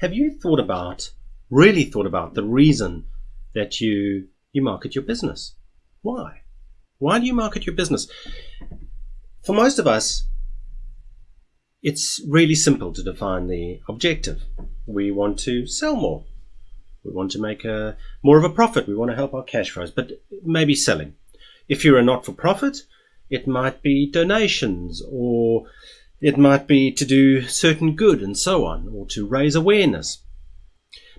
have you thought about, really thought about the reason that you you market your business? Why? Why do you market your business? For most of us, it's really simple to define the objective. We want to sell more. We want to make a, more of a profit. We want to help our cash flows, but maybe selling. If you're a not for profit, it might be donations or it might be to do certain good and so on, or to raise awareness.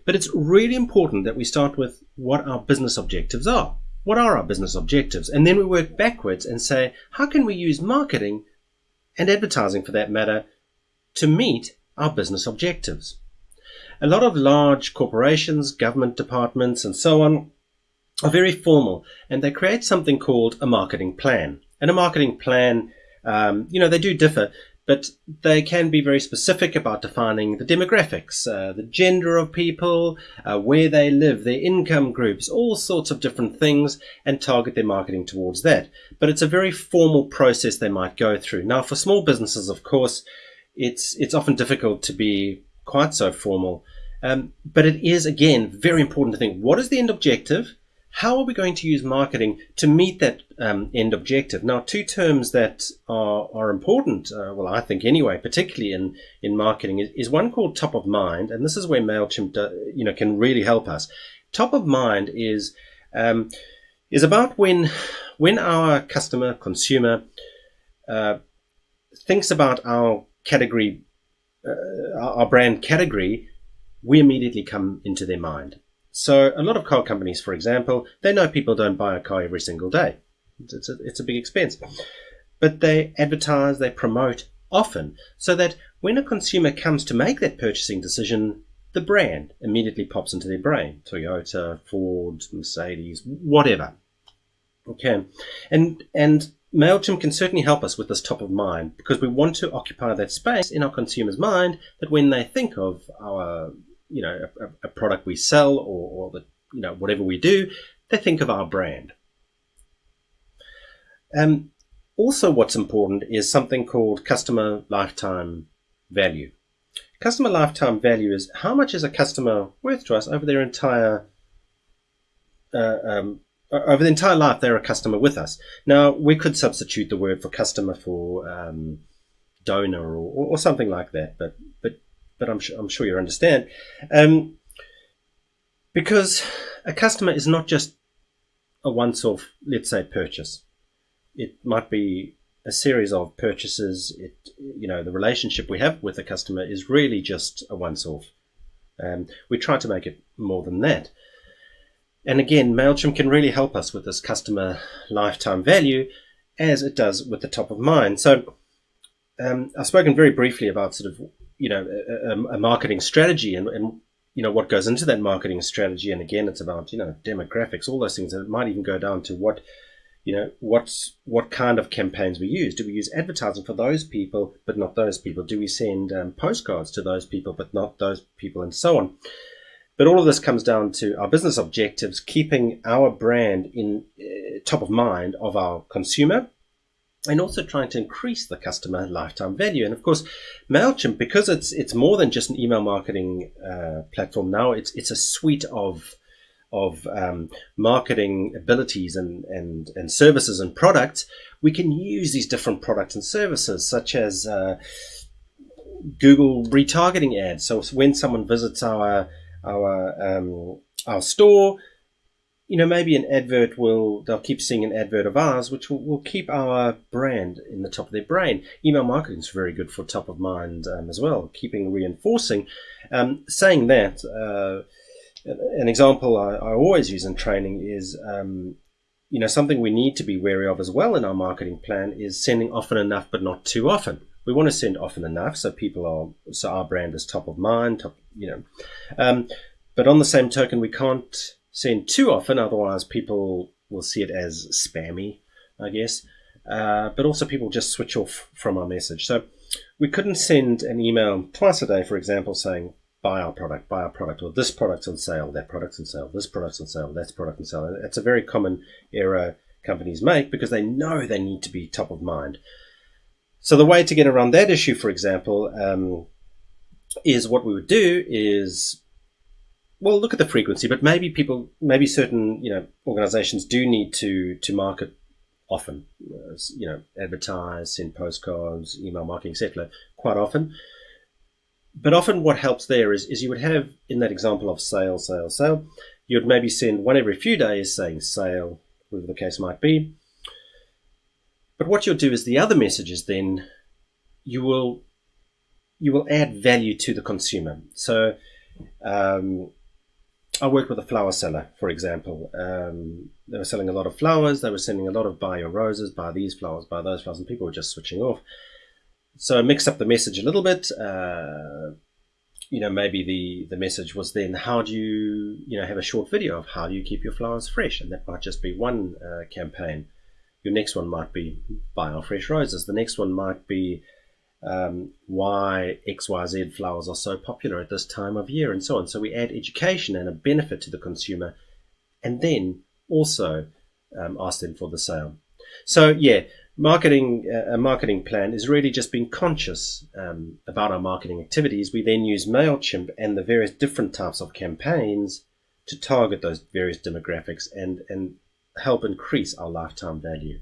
But it's really important that we start with what our business objectives are. What are our business objectives? And then we work backwards and say, how can we use marketing and advertising for that matter to meet our business objectives? A lot of large corporations, government departments, and so on are very formal and they create something called a marketing plan. And a marketing plan, um, you know, they do differ, but they can be very specific about defining the demographics, uh, the gender of people, uh, where they live, their income groups, all sorts of different things, and target their marketing towards that. But it's a very formal process they might go through. Now, for small businesses, of course, it's it's often difficult to be quite so formal, um, but it is again very important to think: what is the end objective? How are we going to use marketing to meet that um, end objective? Now, two terms that are, are important, uh, well, I think anyway, particularly in, in marketing, is, is, one called top of mind, and this is where Mailchimp, do, you know, can really help us. Top of mind is um, is about when when our customer consumer uh, thinks about our category, uh, our brand category, we immediately come into their mind. So a lot of car companies, for example, they know people don't buy a car every single day. It's a, it's a big expense. But they advertise, they promote often so that when a consumer comes to make that purchasing decision, the brand immediately pops into their brain. Toyota, Ford, Mercedes, whatever. Okay. And, and MailChimp can certainly help us with this top of mind because we want to occupy that space in our consumer's mind that when they think of our you know a, a product we sell or, or the you know whatever we do, they think of our brand. Um, also, what's important is something called customer lifetime value. Customer lifetime value is how much is a customer worth to us over their entire uh, um, over the entire life they're a customer with us. Now we could substitute the word for customer for um, donor or, or, something like that, but but but I'm sure, I'm sure you understand. Um, because a customer is not just a once-off, let's say, purchase. It might be a series of purchases. It, you know, the relationship we have with a customer is really just a once-off. Um, we try to make it more than that. And again, MailChimp can really help us with this customer lifetime value as it does with the top of mind. So um, I've spoken very briefly about sort of you know a, a marketing strategy and, and you know what goes into that marketing strategy. And again it's about you know demographics all those things and it might even go down to what you know what's what kind of campaigns we use. Do we use advertising for those people but not those people? Do we send um, postcards to those people but not those people and so on? But all of this comes down to our business objectives keeping our brand in uh, top of mind of our consumer and also trying to increase the customer lifetime value. And of course, Mailchimp, because it's it's more than just an email marketing uh, platform now, it's it's a suite of of um, marketing abilities and, and, and services and products, we can use these different products and services, such as uh, Google retargeting ads. So when someone visits our our um, our store, you know, maybe an advert will, they'll keep seeing an advert of ours, which will, will keep our brand in the top of their brain. Email marketing is very good for top of mind um, as well, keeping reinforcing. Um, saying that, uh, an example I, I, always use in training is, um, you know, something we need to be wary of as well in our marketing plan is sending often enough, but not too often. We want to send often enough so people are, so our brand is top of mind, top, you know. Um, but on the same token, we can't send too often, otherwise people will see it as spammy, I guess. Uh, but also people just switch off from our message. So we couldn't send an email twice a day, for example, saying buy our product, buy our product, or this product's on sale, that product's on sale, this product's on sale, that product on sale. It's a very common error companies make because they know they need to be top of mind. So the way to get around that issue, for example, um, is what we would do is well look at the frequency but maybe people maybe certain you know organizations do need to to market often uh, you know advertise send postcards email marketing etc quite often but often what helps there is, is you would have in that example of sale sale sale you'd maybe send one every few days saying sale whatever the case might be but what you'll do is the other messages then you will you will add value to the consumer. So um, I worked with a flower seller, for example. Um, they were selling a lot of flowers. They were sending a lot of buy your roses, buy these flowers, buy those flowers, and people were just switching off. So I mixed up the message a little bit. Uh, you know, maybe the, the message was then, how do you, you know, have a short video of how do you keep your flowers fresh? And that might just be one uh, campaign. Your next one might be buy our fresh roses. The next one might be um, why XYZ flowers are so popular at this time of year and so on. So we add education and a benefit to the consumer and then also um, ask them for the sale. So yeah, marketing uh, a marketing plan is really just being conscious um, about our marketing activities. We then use Mailchimp and the various different types of campaigns to target those various demographics and and help increase our lifetime value.